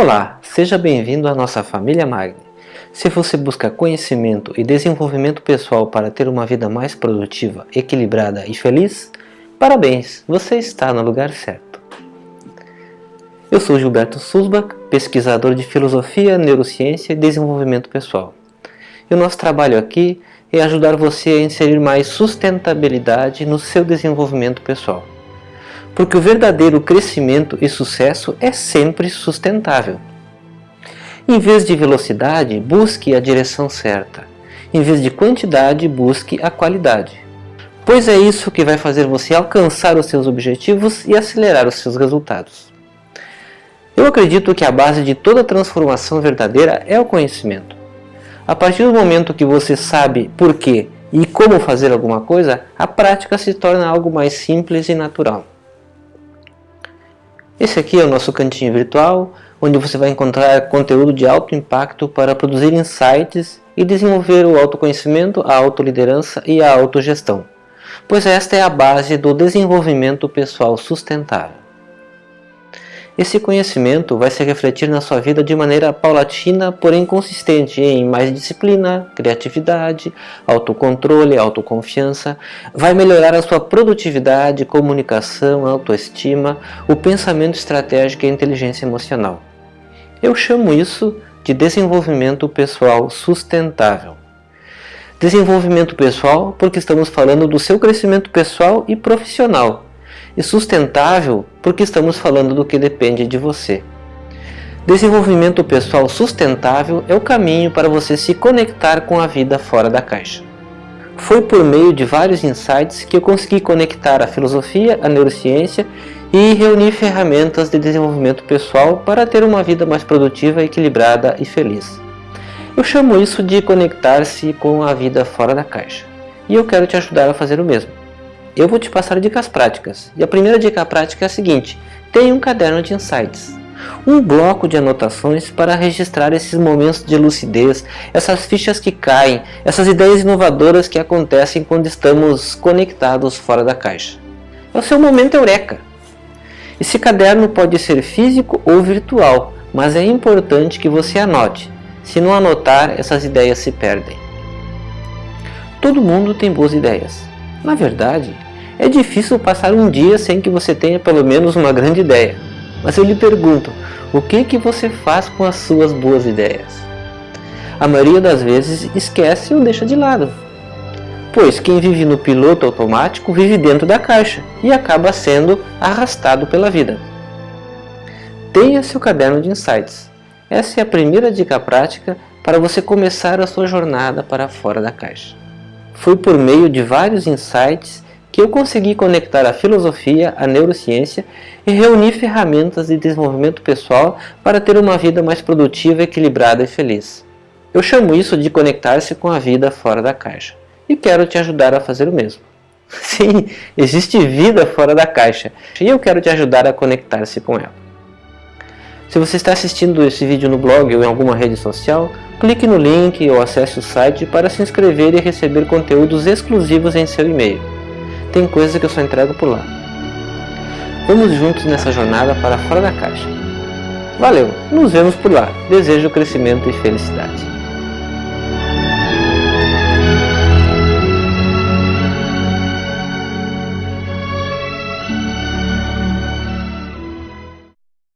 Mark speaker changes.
Speaker 1: Olá, seja bem-vindo à nossa família Magni. Se você busca conhecimento e desenvolvimento pessoal para ter uma vida mais produtiva, equilibrada e feliz, parabéns, você está no lugar certo. Eu sou Gilberto Susbach, pesquisador de Filosofia, Neurociência e Desenvolvimento Pessoal. E o nosso trabalho aqui é ajudar você a inserir mais sustentabilidade no seu desenvolvimento pessoal porque o verdadeiro crescimento e sucesso é sempre sustentável. Em vez de velocidade, busque a direção certa. Em vez de quantidade, busque a qualidade. Pois é isso que vai fazer você alcançar os seus objetivos e acelerar os seus resultados. Eu acredito que a base de toda transformação verdadeira é o conhecimento. A partir do momento que você sabe por quê e como fazer alguma coisa, a prática se torna algo mais simples e natural. Esse aqui é o nosso cantinho virtual, onde você vai encontrar conteúdo de alto impacto para produzir insights e desenvolver o autoconhecimento, a autoliderança e a autogestão, pois esta é a base do desenvolvimento pessoal sustentável. Esse conhecimento vai se refletir na sua vida de maneira paulatina, porém consistente em mais disciplina, criatividade, autocontrole, autoconfiança. Vai melhorar a sua produtividade, comunicação, autoestima, o pensamento estratégico e a inteligência emocional. Eu chamo isso de desenvolvimento pessoal sustentável. Desenvolvimento pessoal porque estamos falando do seu crescimento pessoal e profissional, e sustentável porque estamos falando do que depende de você. Desenvolvimento pessoal sustentável é o caminho para você se conectar com a vida fora da caixa. Foi por meio de vários insights que eu consegui conectar a filosofia, a neurociência e reunir ferramentas de desenvolvimento pessoal para ter uma vida mais produtiva, equilibrada e feliz. Eu chamo isso de conectar-se com a vida fora da caixa. E eu quero te ajudar a fazer o mesmo eu vou te passar dicas práticas. E a primeira dica prática é a seguinte, tenha um caderno de insights. Um bloco de anotações para registrar esses momentos de lucidez, essas fichas que caem, essas ideias inovadoras que acontecem quando estamos conectados fora da caixa. É o seu momento eureka. Esse caderno pode ser físico ou virtual, mas é importante que você anote. Se não anotar, essas ideias se perdem. Todo mundo tem boas ideias. Na verdade, é difícil passar um dia sem que você tenha pelo menos uma grande ideia. Mas eu lhe pergunto, o que, que você faz com as suas boas ideias? A maioria das vezes esquece ou deixa de lado. Pois quem vive no piloto automático vive dentro da caixa e acaba sendo arrastado pela vida. Tenha seu caderno de insights. Essa é a primeira dica prática para você começar a sua jornada para fora da caixa. Foi por meio de vários insights que eu consegui conectar a filosofia, a neurociência e reunir ferramentas de desenvolvimento pessoal para ter uma vida mais produtiva, equilibrada e feliz. Eu chamo isso de conectar-se com a vida fora da caixa e quero te ajudar a fazer o mesmo. Sim, existe vida fora da caixa e eu quero te ajudar a conectar-se com ela. Se você está assistindo esse vídeo no blog ou em alguma rede social, clique no link ou acesse o site para se inscrever e receber conteúdos exclusivos em seu e-mail tem coisas que eu só entrego por lá. Vamos juntos nessa jornada para fora da caixa. Valeu, nos vemos por lá. Desejo crescimento e felicidade.